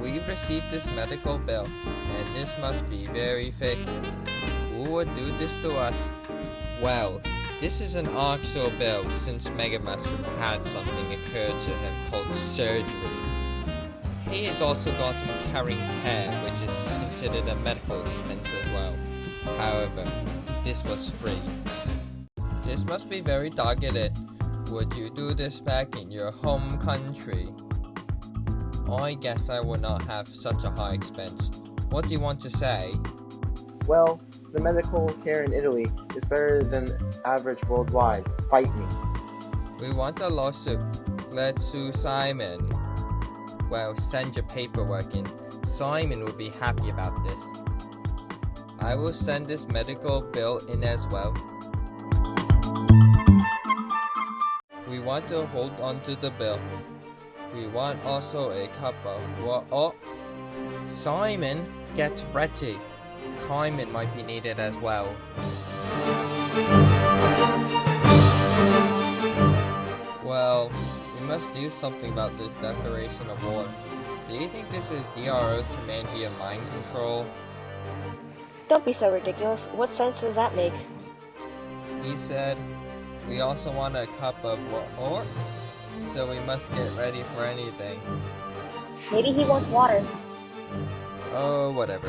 We received this medical bill, and this must be very fake. Who would do this to us? Well, this is an actual bill since Mega Mushroom had something occur to him called surgery. He has also gotten carrying care, which is considered a medical expense as well. However, this was free. This must be very targeted. Would you do this back in your home country? I guess I would not have such a high expense. What do you want to say? Well, the medical care in Italy is better than average worldwide. Fight me. We want a lawsuit. Let's sue Simon. Well, send your paperwork in. Simon will be happy about this. I will send this medical bill in as well. We want to hold on to the bill. We want also a cup of wa- Oh! Simon, get ready. Kaiman might be needed as well. Well, we must do something about this declaration of war. Do you think this is DRO's command via mind control? Don't be so ridiculous. What sense does that make? He said, we also want a cup of war, so we must get ready for anything. Maybe he wants water. Oh, whatever.